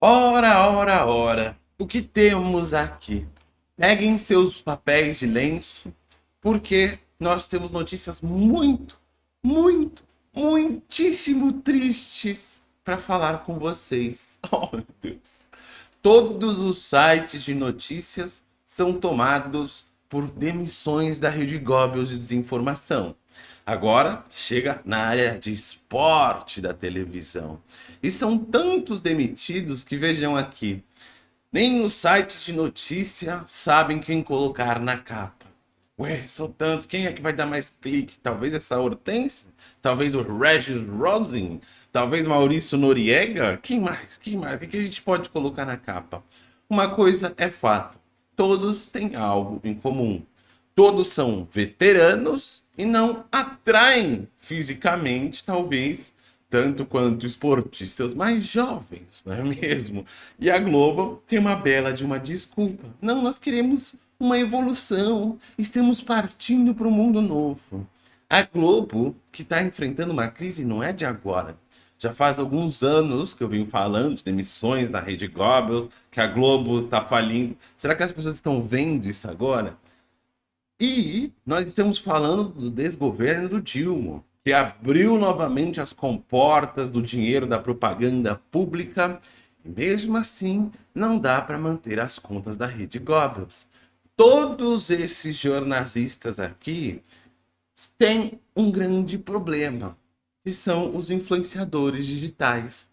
Ora, ora, ora, o que temos aqui? Peguem seus papéis de lenço, porque nós temos notícias muito, muito, muitíssimo tristes para falar com vocês. Oh, meu Deus. Todos os sites de notícias são tomados por demissões da Rede Goebbels de desinformação. Agora chega na área de esporte da televisão. E são tantos demitidos que vejam aqui. Nem os sites de notícia sabem quem colocar na capa. Ué, são tantos, quem é que vai dar mais clique? Talvez essa Hortense? Talvez o Regis Rosin? Talvez Maurício Noriega? Quem mais? Quem mais? O que a gente pode colocar na capa? Uma coisa é fato, todos têm algo em comum. Todos são veteranos e não atraem fisicamente, talvez, tanto quanto esportistas mais jovens, não é mesmo? E a Globo tem uma bela de uma desculpa. Não, nós queremos uma evolução, estamos partindo para um mundo novo. A Globo, que está enfrentando uma crise, não é de agora. Já faz alguns anos que eu venho falando de demissões na Rede Goebbels, que a Globo está falindo. Será que as pessoas estão vendo isso agora? E nós estamos falando do desgoverno do Dilma, que abriu novamente as comportas do dinheiro da propaganda pública e mesmo assim não dá para manter as contas da rede Goebbels. Todos esses jornalistas aqui têm um grande problema, que são os influenciadores digitais.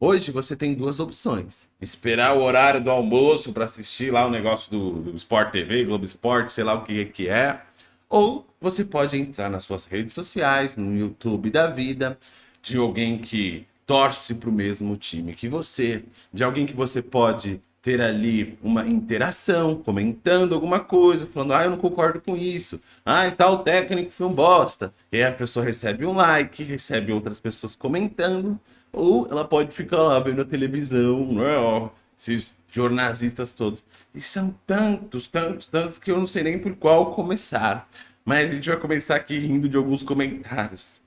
Hoje você tem duas opções. Esperar o horário do almoço para assistir lá o negócio do, do Sport TV, Globo Esporte, sei lá o que, que é. Ou você pode entrar nas suas redes sociais, no YouTube da vida, de alguém que torce para o mesmo time que você, de alguém que você pode ter ali uma interação, comentando alguma coisa, falando, ah, eu não concordo com isso, ah, e tal técnico foi um bosta. E aí a pessoa recebe um like, recebe outras pessoas comentando, ou ela pode ficar lá vendo a televisão, né, esses jornalistas todos. E são tantos, tantos, tantos que eu não sei nem por qual começar. Mas a gente vai começar aqui rindo de alguns comentários.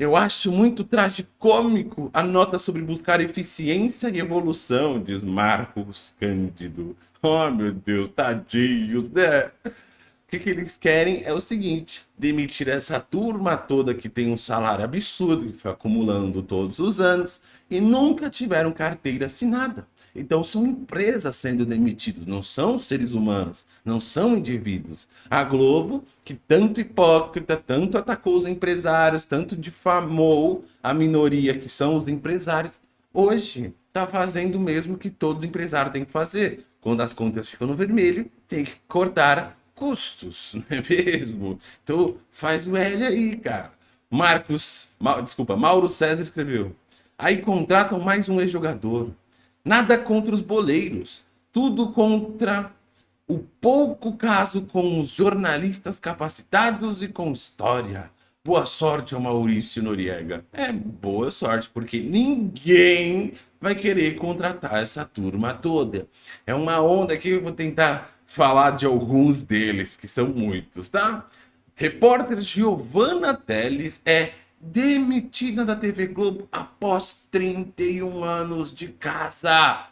Eu acho muito tragicômico a nota sobre buscar eficiência e evolução, diz Marcos Cândido. Oh, meu Deus, tadinhos, né? Que, que eles querem é o seguinte, demitir essa turma toda que tem um salário absurdo, que foi acumulando todos os anos, e nunca tiveram carteira assinada. Então são empresas sendo demitidas, não são seres humanos, não são indivíduos. A Globo, que tanto hipócrita, tanto atacou os empresários, tanto difamou a minoria que são os empresários, hoje está fazendo o mesmo que todos os empresários têm que fazer. Quando as contas ficam no vermelho, tem que cortar custos, não é mesmo? Então faz o L aí, cara. Marcos, Ma, desculpa, Mauro César escreveu. Aí contratam mais um ex-jogador. Nada contra os boleiros. Tudo contra o pouco caso com os jornalistas capacitados e com história. Boa sorte ao Maurício Noriega. É, boa sorte, porque ninguém vai querer contratar essa turma toda. É uma onda que eu vou tentar falar de alguns deles, porque são muitos, tá? Repórter Giovanna Teles é demitida da TV Globo após 31 anos de casa.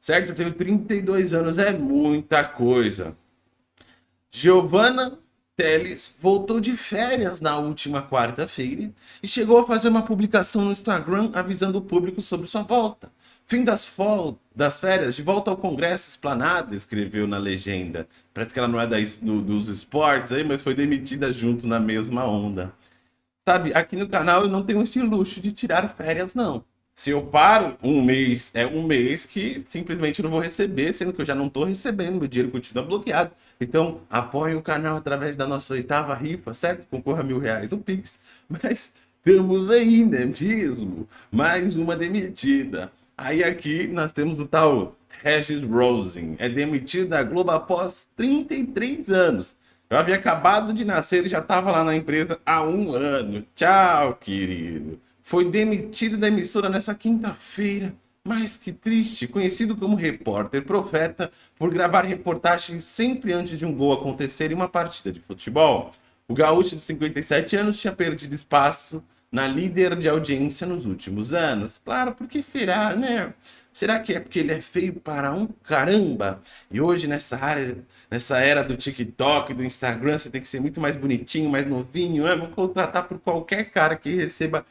Certo? Eu tenho 32 anos, é muita coisa. Giovanna Teles voltou de férias na última quarta-feira e chegou a fazer uma publicação no Instagram avisando o público sobre sua volta. Fim das, das férias, de volta ao Congresso Esplanada, escreveu na legenda. Parece que ela não é da, do, dos esportes aí, mas foi demitida junto na mesma onda. Sabe, aqui no canal eu não tenho esse luxo de tirar férias, não. Se eu paro um mês, é um mês que simplesmente não vou receber, sendo que eu já não estou recebendo, meu dinheiro continua bloqueado. Então, apoie o canal através da nossa oitava rifa, certo? Concorra a mil reais no Pix. Mas temos aí, né mesmo? Mais uma demitida. Aí aqui nós temos o tal Regis Rosen. É demitido da Globo após 33 anos. Eu havia acabado de nascer e já estava lá na empresa há um ano. Tchau, querido. Foi demitido da emissora nessa quinta-feira. Mas que triste, conhecido como repórter profeta por gravar reportagens sempre antes de um gol acontecer em uma partida de futebol. O gaúcho de 57 anos tinha perdido espaço na líder de audiência nos últimos anos. Claro, porque será, né? Será que é porque ele é feio para um caramba? E hoje, nessa área, nessa era do TikTok, do Instagram, você tem que ser muito mais bonitinho, mais novinho, né? Vamos contratar por qualquer cara que receba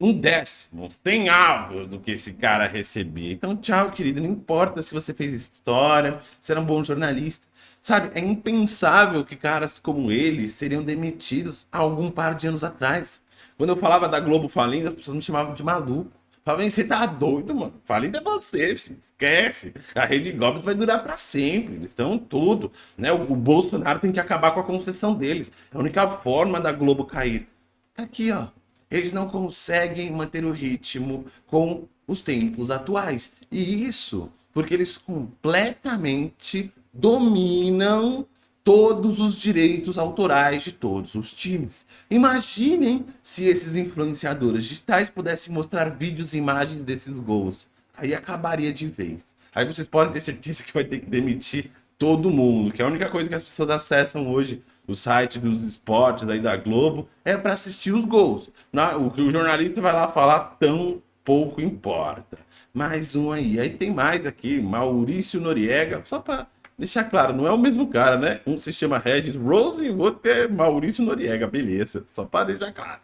um décimo, tem avos do que esse cara recebia. Então, tchau, querido. Não importa se você fez história, se era um bom jornalista. Sabe, é impensável que caras como ele seriam demitidos há algum par de anos atrás. Quando eu falava da Globo falindo, as pessoas me chamavam de maluco. Falavam, você tá doido, mano. Falindo é você, filho. esquece. A Rede Globo vai durar para sempre. Eles estão tudo. Né? O, o Bolsonaro tem que acabar com a concessão deles. É a única forma da Globo cair. Tá aqui, ó eles não conseguem manter o ritmo com os tempos atuais. E isso porque eles completamente dominam todos os direitos autorais de todos os times. Imaginem se esses influenciadores digitais pudessem mostrar vídeos e imagens desses gols. Aí acabaria de vez. Aí vocês podem ter certeza que vai ter que demitir todo mundo, que a única coisa que as pessoas acessam hoje o site dos esportes aí da Globo, é para assistir os gols. O que o jornalista vai lá falar tão pouco importa. Mais um aí. Aí tem mais aqui, Maurício Noriega, só para deixar claro, não é o mesmo cara, né? Um se chama Regis Rose e o outro é Maurício Noriega, beleza. Só para deixar claro.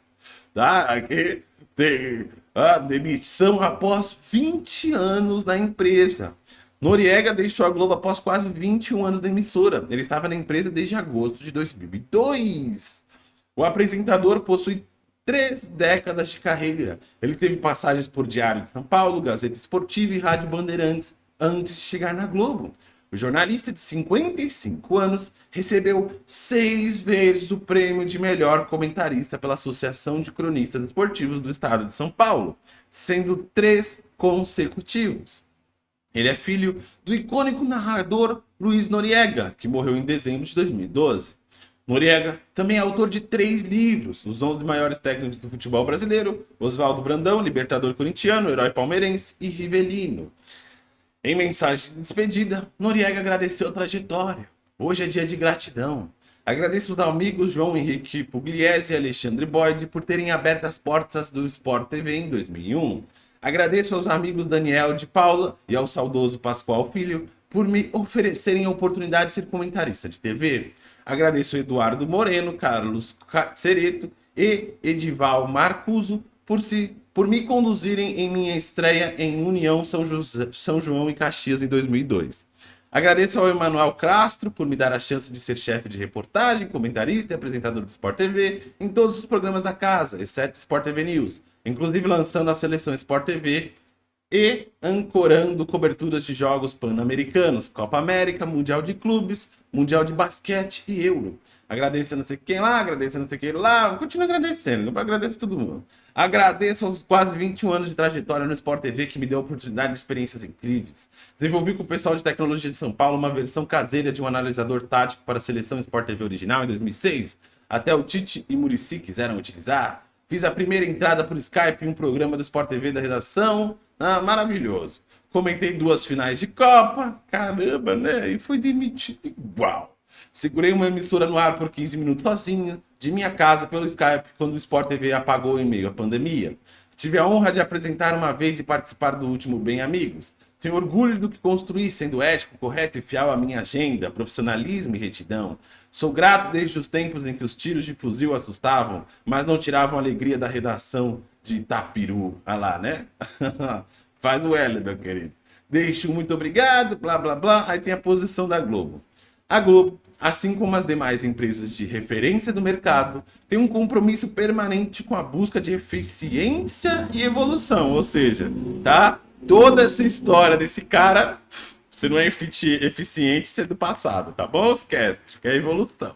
Tá? Aqui tem a demissão após 20 anos na empresa. Noriega deixou a Globo após quase 21 anos da emissora. Ele estava na empresa desde agosto de 2002. O apresentador possui três décadas de carreira. Ele teve passagens por Diário de São Paulo, Gazeta Esportiva e Rádio Bandeirantes antes de chegar na Globo. O jornalista de 55 anos recebeu seis vezes o prêmio de melhor comentarista pela Associação de Cronistas Esportivos do Estado de São Paulo, sendo três consecutivos. Ele é filho do icônico narrador Luiz Noriega, que morreu em dezembro de 2012. Noriega também é autor de três livros, Os 11 Maiores Técnicos do Futebol Brasileiro, Oswaldo Brandão, Libertador Corintiano, Herói Palmeirense e Rivelino. Em mensagem de despedida, Noriega agradeceu a trajetória. Hoje é dia de gratidão. Agradeço aos amigos João Henrique Pugliese e Alexandre Boyd por terem aberto as portas do Sport TV em 2001. Agradeço aos amigos Daniel de Paula e ao saudoso Pascoal Filho por me oferecerem a oportunidade de ser comentarista de TV. Agradeço Eduardo Moreno, Carlos Cereto e Edival Marcuso por, se, por me conduzirem em minha estreia em União São, José, São João e Caxias em 2002. Agradeço ao Emanuel Castro por me dar a chance de ser chefe de reportagem, comentarista e apresentador do Sport TV em todos os programas da casa, exceto Sport TV News inclusive lançando a seleção Sport TV e ancorando coberturas de jogos pan-americanos, Copa América, Mundial de Clubes, Mundial de Basquete e Euro. Agradeço a não sei quem lá, agradeço a não sei quem lá, continuo agradecendo, agradeço todo mundo. Agradeço aos quase 21 anos de trajetória no Sport TV que me deu a oportunidade de experiências incríveis. Desenvolvi com o pessoal de tecnologia de São Paulo uma versão caseira de um analisador tático para a seleção Sport TV original em 2006. Até o Tite e Murici quiseram utilizar. Fiz a primeira entrada por Skype em um programa do Sport TV da redação. Ah, maravilhoso. Comentei duas finais de Copa. Caramba, né? E fui demitido igual. Segurei uma emissora no ar por 15 minutos sozinho, de minha casa pelo Skype, quando o Sport TV apagou em meio à pandemia. Tive a honra de apresentar uma vez e participar do último Bem Amigos. Tenho orgulho do que construí, sendo ético, correto e fiel à minha agenda, profissionalismo e retidão. Sou grato desde os tempos em que os tiros de fuzil assustavam, mas não tiravam a alegria da redação de Itapiru. Olha lá, né? Faz o L, meu querido. Deixo muito obrigado, blá blá blá. Aí tem a posição da Globo. A Globo, assim como as demais empresas de referência do mercado, tem um compromisso permanente com a busca de eficiência e evolução. Ou seja, tá? Toda essa história desse cara você não é eficiente, você é do passado, tá bom? Esquece, que é evolução.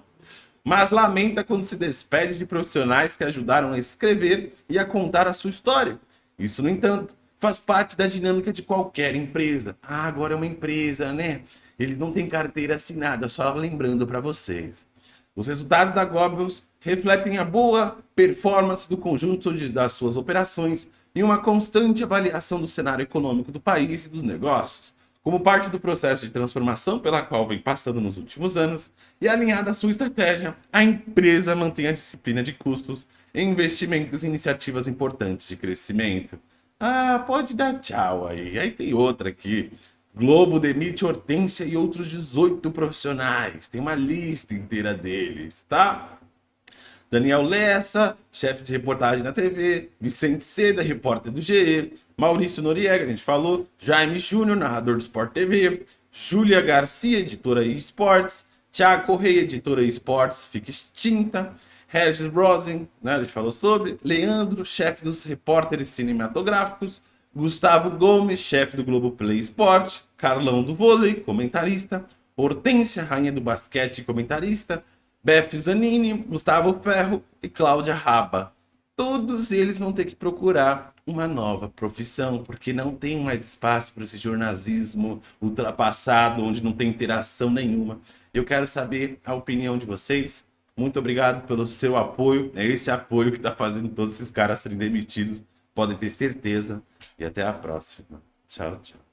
Mas lamenta quando se despede de profissionais que ajudaram a escrever e a contar a sua história. Isso, no entanto, faz parte da dinâmica de qualquer empresa. Ah, agora é uma empresa, né? Eles não têm carteira assinada, só lembrando para vocês. Os resultados da Goebbels refletem a boa performance do conjunto de, das suas operações e uma constante avaliação do cenário econômico do país e dos negócios, como parte do processo de transformação pela qual vem passando nos últimos anos e alinhada à sua estratégia, a empresa mantém a disciplina de custos investimentos e iniciativas importantes de crescimento. Ah, pode dar tchau aí. Aí tem outra aqui. Globo demite Hortência e outros 18 profissionais. Tem uma lista inteira deles, tá? Daniel Lessa, chefe de reportagem na TV, Vicente Seda, repórter do GE, Maurício Noriega, a gente falou, Jaime Júnior, narrador do Sport TV, Júlia Garcia, editora eSports, Thiago Correia, editora eSports, fica extinta, Regis Rosen, né, a gente falou sobre, Leandro, chefe dos repórteres cinematográficos, Gustavo Gomes, chefe do Globo Play Sport, Carlão do vôlei, comentarista, Hortência, rainha do basquete, comentarista, Beth Zanini, Gustavo Ferro e Cláudia Raba. Todos eles vão ter que procurar uma nova profissão, porque não tem mais espaço para esse jornalismo ultrapassado, onde não tem interação nenhuma. Eu quero saber a opinião de vocês. Muito obrigado pelo seu apoio. É esse apoio que está fazendo todos esses caras serem demitidos. Podem ter certeza. E até a próxima. Tchau, tchau.